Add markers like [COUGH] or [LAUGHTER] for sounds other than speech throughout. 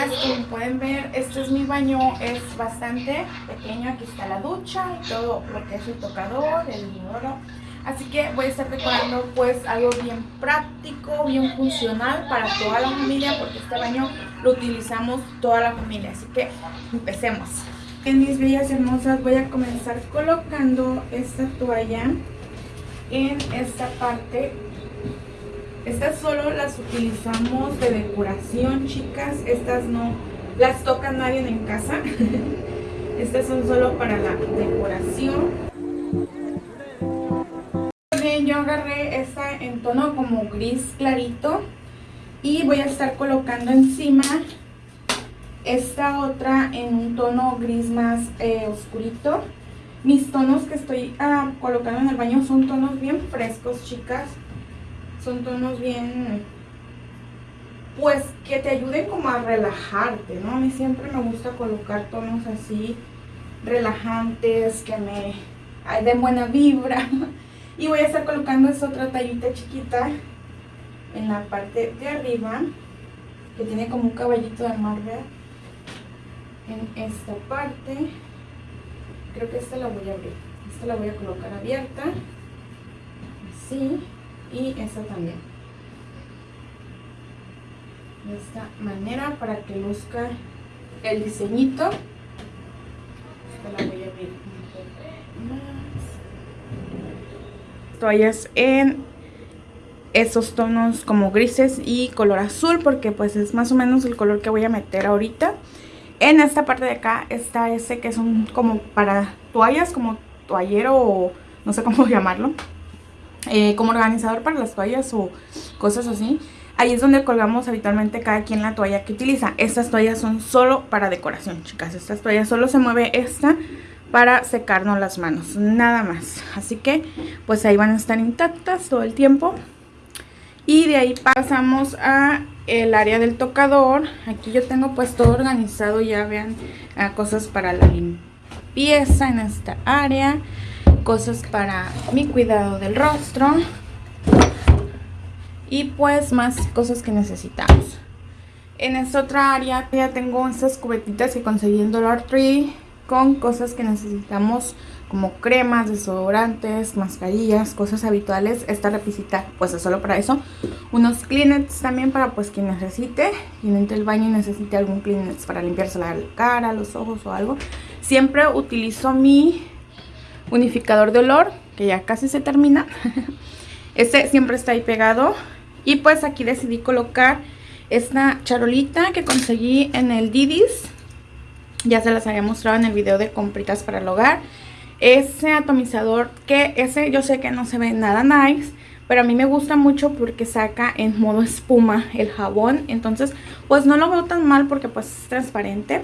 como pueden ver, este es mi baño, es bastante pequeño, aquí está la ducha y todo lo que es el tocador, el inodoro. Así que voy a estar decorando pues algo bien práctico, bien funcional para toda la familia porque este baño lo utilizamos toda la familia. Así que empecemos. En mis bellas hermosas voy a comenzar colocando esta toalla en esta parte estas solo las utilizamos de decoración, chicas. Estas no las toca nadie en casa. [LAUGHS] Estas son solo para la decoración. Bien, yo agarré esta en tono como gris clarito. Y voy a estar colocando encima esta otra en un tono gris más eh, oscurito. Mis tonos que estoy ah, colocando en el baño son tonos bien frescos, chicas son tonos bien, pues que te ayuden como a relajarte, ¿no? A mí siempre me gusta colocar tonos así, relajantes, que me den buena vibra. [LAUGHS] Y voy a estar colocando esta otra tallita chiquita en la parte de arriba, que tiene como un caballito de mar, En esta parte, creo que esta la voy a abrir. Esta la voy a colocar abierta, así y esta también. De esta manera para que luzca el diseñito. Esta la voy a abrir un poco más. Toallas en esos tonos como grises y color azul porque pues es más o menos el color que voy a meter ahorita. En esta parte de acá está ese que son como para toallas como toallero o no sé cómo [LAUGHS] llamarlo eh, como organizador para las toallas o cosas así. Ahí es donde colgamos habitualmente cada quien la toalla que utiliza. Estas toallas son solo para decoración, chicas. Estas toallas solo se mueve esta para secarnos las manos, nada más. Así que pues ahí van a estar intactas todo el tiempo. Y de ahí pasamos a el área del tocador. Aquí yo tengo pues todo organizado, ya vean, cosas para la limpieza en esta área cosas para mi cuidado del rostro y pues más cosas que necesitamos. En esta otra área ya tengo estas cubetitas que conseguí en Dollar Tree con cosas que necesitamos como cremas, desodorantes, mascarillas, cosas habituales. Esta repisita pues es solo para eso. Unos Kleenex también para pues quien necesite. Quien entre el baño y necesite algún Kleenex para limpiarse la cara, los ojos o algo. Siempre utilizo mi unificador de olor, que ya casi se termina. [LAUGHS] este siempre está ahí pegado. Y pues aquí decidí colocar esta charolita que conseguí en el Didis. Ya se las había mostrado en el video de compritas para el hogar. Ese atomizador que ese yo sé que no se ve nada nice. Pero a mí me gusta mucho porque saca en modo espuma el jabón. Entonces pues no lo veo tan mal porque pues es transparente.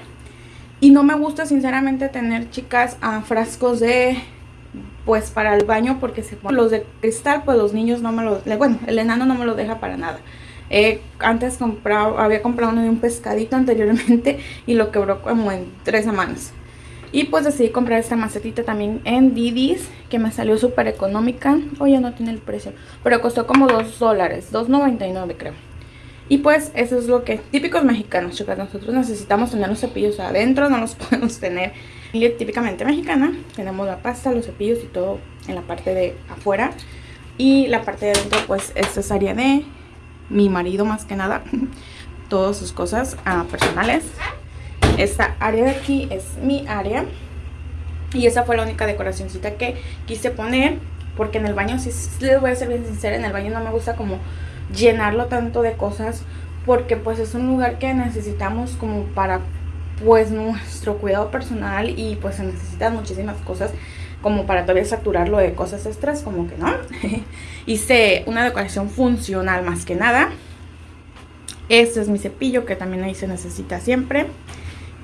Y no me gusta sinceramente tener chicas frascos de pues para el baño porque se los de cristal pues los niños no me lo bueno el enano no me lo deja para nada. Eh, antes comprado, había comprado uno de un pescadito anteriormente [LAUGHS] y lo quebró como en tres semanas. Y pues decidí comprar esta macetita también en Didis que me salió súper económica. Oye no tiene el precio pero costó como 2 dólares 2.99 creo y pues eso es lo que típicos mexicanos chicas nosotros necesitamos tener los cepillos adentro no los [LAUGHS] podemos tener típicamente mexicana. Tenemos la pasta, los cepillos y todo en la parte de afuera. Y la parte de adentro pues esta es área de mi marido más que nada. [LAUGHS] Todas sus cosas ah, personales. Esta área de aquí es mi área. Y esa fue la única decoracióncita que quise poner. Porque en el baño, si les voy a ser bien sincera, en el baño no me gusta como llenarlo tanto de cosas. Porque pues es un lugar que necesitamos como para pues nuestro cuidado personal y pues se necesitan muchísimas cosas como para todavía saturarlo de cosas extras, como que no. [LAUGHS] Hice una decoración funcional más que nada. Este es mi cepillo que también ahí se necesita siempre.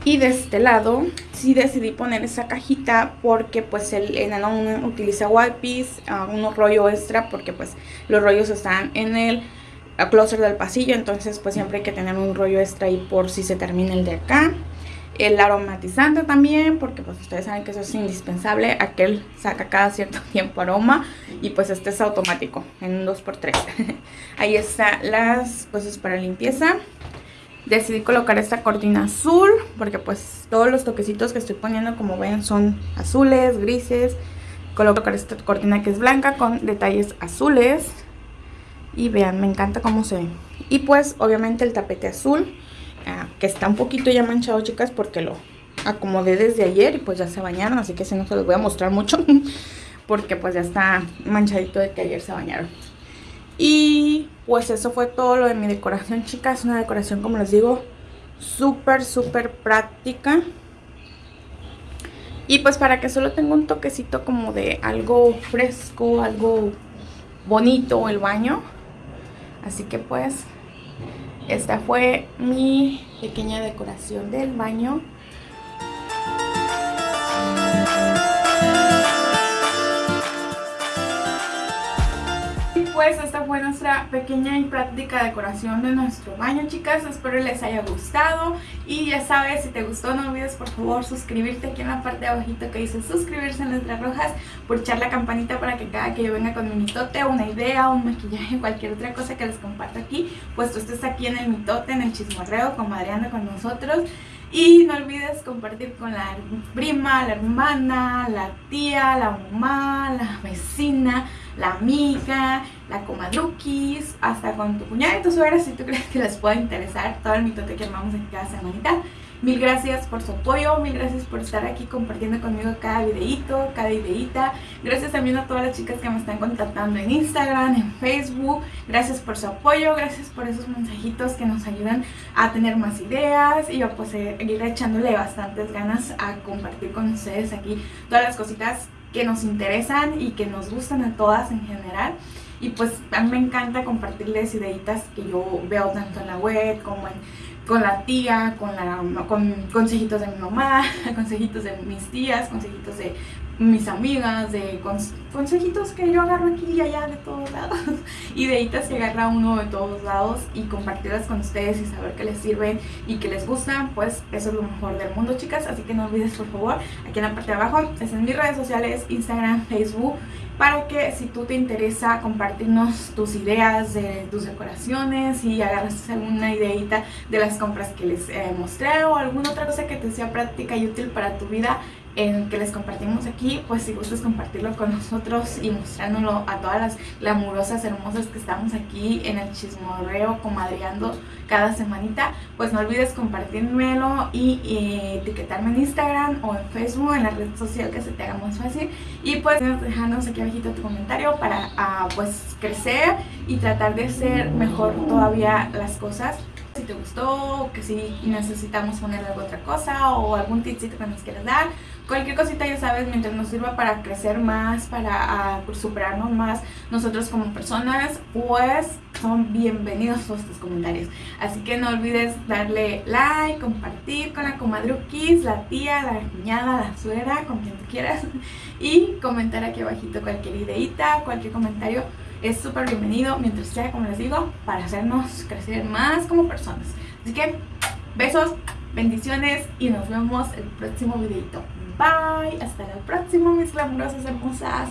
Y de este lado sí decidí poner esa cajita porque pues el enano utiliza wipes, uh, unos rollo extra porque pues los rollos están en el closet del pasillo. Entonces pues siempre hay que tener un rollo extra ahí por si se termina el de acá. El aromatizante también, porque pues ustedes saben que eso es indispensable. Aquel saca cada cierto [LAUGHS] tiempo aroma y pues este es automático en un 2x3. [LAUGHS] Ahí están las cosas para limpieza. Decidí colocar esta cortina azul porque pues todos los toquecitos que estoy poniendo como ven son azules, grises. Colocar esta cortina que es blanca con detalles azules. Y vean, me encanta cómo se ve. Y pues obviamente el tapete azul, ah, que está un poquito ya manchado chicas porque lo acomodé desde ayer y pues ya se bañaron. Así que si no se los voy a mostrar mucho [LAUGHS] porque pues ya está manchadito de que ayer se bañaron. Y pues eso fue todo lo de mi decoración, chicas. Una decoración, como les digo, súper, súper práctica. Y pues para que solo tenga un toquecito como de algo fresco, algo bonito el baño. Así que pues esta fue mi pequeña decoración del baño. Pues esta fue nuestra pequeña y práctica decoración de nuestro baño chicas, espero les haya gustado. Y ya sabes, si te gustó no olvides por favor suscribirte aquí en la parte de abajito que dice suscribirse en letras rojas, echar la campanita para que cada que yo venga con mi mitote, una idea, un maquillaje, cualquier otra cosa que les comparto aquí, pues tú estés aquí en el mitote, en el chismorreo, comadreando con nosotros. Y no olvides compartir con la prima, la hermana, la tía, la mamá, la vecina, la amiga, la comadruquis, hasta con tu cuñada y tu suegra si tú crees que les pueda interesar todo el mitote que armamos en cada semanita. Mil gracias por su apoyo, mil gracias por estar aquí compartiendo conmigo cada videito, cada ideita. Gracias también a todas las chicas que me están contactando en Instagram, en Facebook. Gracias por su apoyo, gracias por esos mensajitos que nos ayudan a tener más ideas y a pues seguir echándole bastantes ganas a compartir con ustedes aquí todas las cositas que nos interesan y que nos gustan a todas en general. Y pues a mí me encanta compartirles ideitas que yo veo tanto en la web como con la tía, con, la, con consejitos de mi mamá, [LAUGHS] consejitos de mis tías, consejitos de mis amigas, de consejitos que yo agarro aquí y allá de todos lados, [LAUGHS] ideitas que agarra uno de todos lados y compartirlas con ustedes y saber que les sirven y que les gustan, pues eso es lo mejor del mundo chicas, así que no olvides por favor, aquí en la parte de abajo, es en mis redes sociales, Instagram, Facebook para que si tú te interesa compartirnos tus ideas de tus decoraciones y agarras alguna ideita de las compras que les eh, mostré o alguna otra cosa que te sea práctica y útil para tu vida en que les compartimos aquí, pues si gustas compartirlo con nosotros y mostrándolo a todas las glamurosas hermosas que estamos aquí en el chismorreo comadreando cada semanita, pues no olvides compartírmelo y, etiquetarme en Instagram o en Facebook, en la red social que se te haga más fácil y pues dejarnos aquí abajito tu comentario para ah, pues crecer y tratar de hacer mejor todavía las cosas si te gustó, que si necesitamos ponerle alguna otra cosa o algún tipcito que nos quieras dar. Cualquier cosita ya sabes, mientras nos sirva para crecer más, para uh, superarnos más nosotros como personas, pues son bienvenidos todos tus comentarios. Así que no olvides darle like, compartir con la comadruquis, la tía, la cuñada, la suegra, con quien tú quieras. Y comentar aquí abajito cualquier ideita, cualquier comentario es súper bienvenido mientras sea, como les digo, para hacernos crecer más como personas. Así que, besos, bendiciones y nos vemos el próximo videito. Bye, hasta la próxima mis glamurosas hermosas.